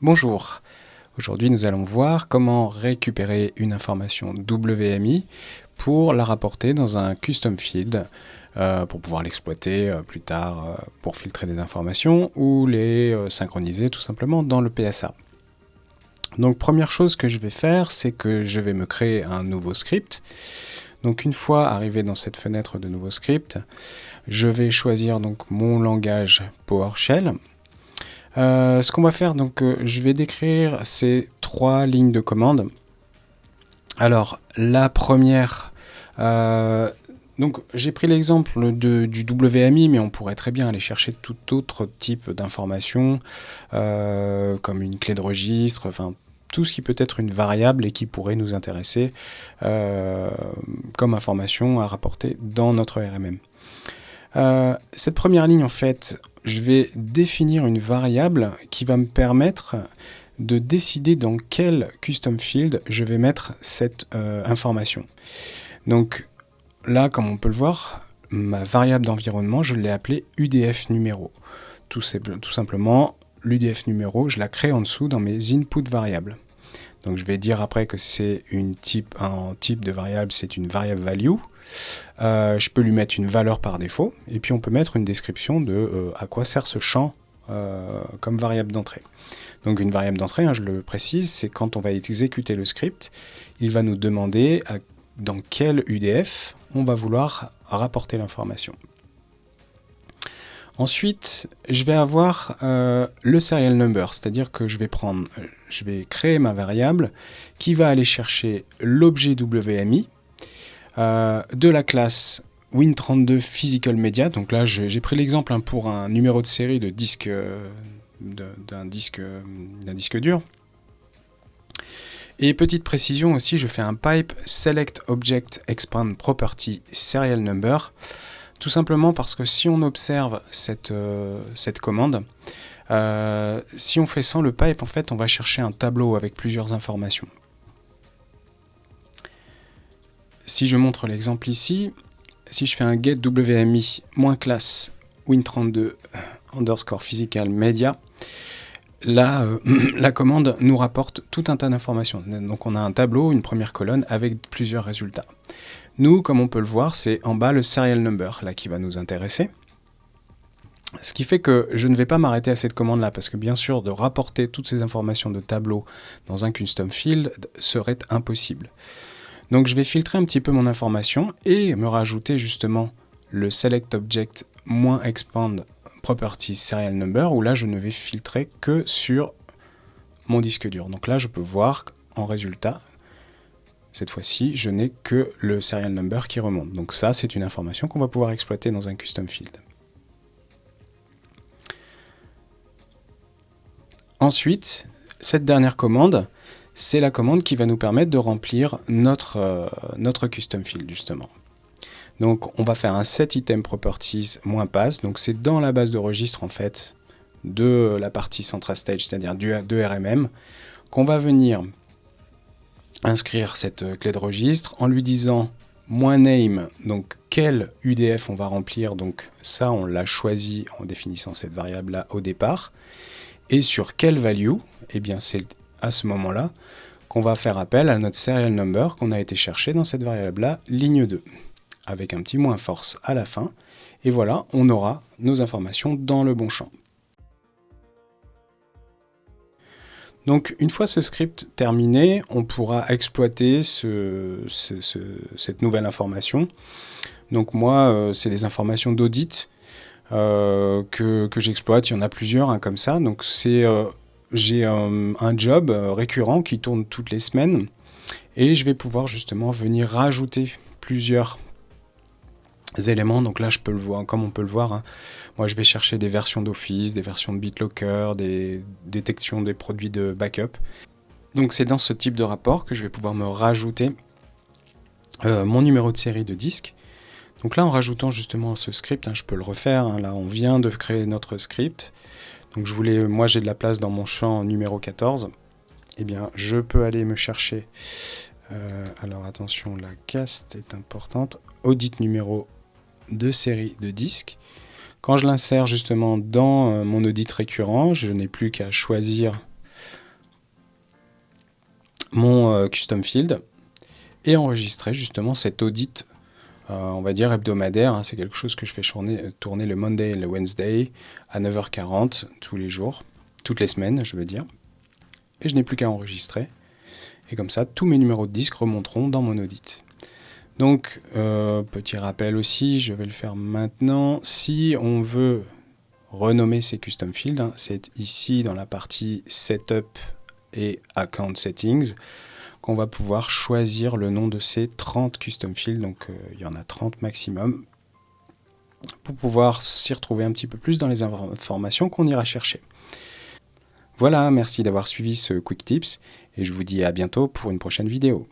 Bonjour, aujourd'hui nous allons voir comment récupérer une information WMI pour la rapporter dans un custom field euh, pour pouvoir l'exploiter euh, plus tard euh, pour filtrer des informations ou les synchroniser tout simplement dans le PSA. Donc première chose que je vais faire, c'est que je vais me créer un nouveau script. Donc une fois arrivé dans cette fenêtre de nouveau script, je vais choisir donc mon langage PowerShell. Euh, ce qu'on va faire, donc, euh, je vais décrire ces trois lignes de commande. Alors, la première, euh, donc j'ai pris l'exemple du WMI, mais on pourrait très bien aller chercher tout autre type d'information, comme une clé de registre, enfin tout ce qui peut être une variable et qui pourrait nous intéresser comme information à rapporter dans notre RMM. cette première ligne, en fait, je vais définir une variable qui va me permettre de décider dans quel custom field je vais mettre cette euh, information. Donc là, comme on peut le voir, ma variable d'environnement, je l'ai appelée UDF numéro. Tout simplement, l'UDF numéro, je la crée en dessous dans mes input variables. Donc je vais dire après que c'est un type de variable, c'est une variable value. Euh, je peux lui mettre une valeur par défaut, et puis on peut mettre une description de euh, à quoi sert ce champ euh, comme variable d'entrée. Donc une variable d'entrée, hein, je le précise, c'est quand on va exécuter le script, il va nous demander dans quel UDF on va vouloir rapporter l'information. Ensuite, je vais avoir le serial number, c'est-à-dire que je vais prendre, je vais créer ma variable qui va aller chercher l'objet WMI, euh, de la classe Win32 Physical Media. Donc là, j'ai pris l'exemple hein, pour un numéro de série de euh, d'un disque, disque dur. Et petite précision aussi, je fais un pipe select object expand property serial number, tout simplement parce que si on observe cette, euh, cette commande, si on fait sans le pipe, en fait, on va chercher un tableau avec plusieurs informations. Si je montre l'exemple ici, si je fais un get WMI classe win32 underscore physical media, là, euh, la commande nous rapporte tout un tas d'informations. Donc on a un tableau, une première colonne avec plusieurs résultats. Nous, comme on peut le voir, c'est en bas le serial number là qui va nous intéresser. Ce qui fait que je ne vais pas m'arrêter à cette commande-là, parce que bien sûr, de rapporter toutes ces informations de tableau dans un custom field serait impossible. Donc je vais filtrer un petit peu mon information et me rajouter justement le select object -expand property serial number où là je ne vais filtrer que sur mon disque dur. Donc là je peux voir en résultat, cette fois-ci, je n'ai que le serial number qui remonte. Donc ça c'est une information qu'on va pouvoir exploiter dans un custom field. Ensuite, cette dernière commande, c'est la commande qui va nous permettre de remplir notre, euh, notre custom field justement. Donc on va faire un set item properties pass, donc c'est dans la base de registre en fait de la partie central stage, c'est-à-dire de RMM, qu'on va venir inscrire cette euh, clé de registre en lui disant -name, donc quel UDF on va remplir, donc ça on l'a choisi en définissant cette variable là au départ, et sur quelle value, eh bien c'est à ce moment-là qu'on va faire appel à notre serial number qu'on a été chercher dans cette variable-là, ligne 2, avec un petit moins force à la fin. Et voilà, on aura nos informations dans le bon champ. Donc une fois ce script terminé, on pourra exploiter cette nouvelle information. Donc moi, euh, c'est des informations d'audit euh, que, j'exploite. Il y en a plusieurs hein, comme ça. Donc c'est euh, j'ai un, job récurrent qui tourne toutes les semaines et je vais pouvoir justement venir rajouter plusieurs éléments. Donc là, je peux le voir, comme on peut le voir, hein. moi je vais chercher des versions d'Office, des versions de BitLocker, des détections des produits de backup. Donc c'est dans ce type de rapport que je vais pouvoir me rajouter euh, mon numéro de série de disque. Donc là, en rajoutant justement ce script, hein, je peux le refaire. Hein. là, on vient de créer notre script. Donc je voulais, moi j'ai de la place dans mon champ numéro 14. Eh bien, je peux aller me chercher. Euh, alors attention, la cast est importante. Audit numéro de série de disques. Quand je l'insère justement dans euh, mon audit récurrent, je n'ai plus qu'à choisir mon euh, custom field et enregistrer justement cet audit, euh, on va dire hebdomadaire. Hein. C'est quelque chose que je fais tourner, le Monday et le Wednesday à 9h40 tous les jours, toutes les semaines, je veux dire. Et je n'ai plus qu'à enregistrer. Et comme ça, tous mes numéros de disques remonteront dans mon audit. Donc, euh, petit rappel aussi, je vais le faire maintenant. Si on veut renommer ces custom fields, hein, c'est ici dans la partie Setup et Account Settings qu'on va pouvoir choisir le nom de ces 30 custom fields. Donc, euh, il y en a 30 maximum pour pouvoir s'y retrouver un petit peu plus dans les informations qu'on ira chercher. Voilà, merci d'avoir suivi ce Quick Tips et je vous dis à bientôt pour une prochaine vidéo.